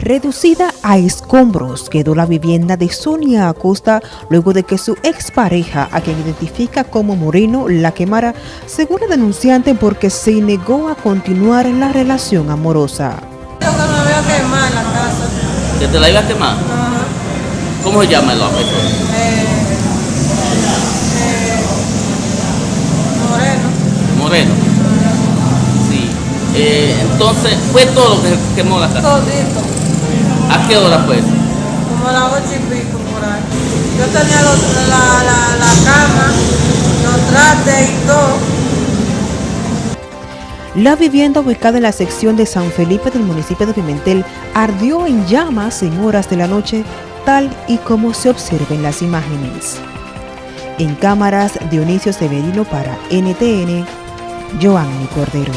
Reducida a escombros quedó la vivienda de Sonia Acosta luego de que su expareja, a quien identifica como Moreno, la quemara, según la denunciante, porque se negó a continuar la relación amorosa. Yo que me voy a quemar la casa. ¿Que te la iba a quemar? Ajá. ¿Cómo se llama el hombre? Eh, eh, moreno. Moreno. Sí. Eh, entonces, fue todo lo que quemó la casa. Todito. ¿A qué hora fue? Como a las ocho y pico por ahí. Yo tenía los- la, la, la cama, los trastes y todo. La vivienda ubicada en la sección de San Felipe del municipio de Pimentel ardió en llamas en horas de la noche, tal y como se observa en las imágenes. En cámaras, Dionisio Severino para NTN, Joanny Cordero.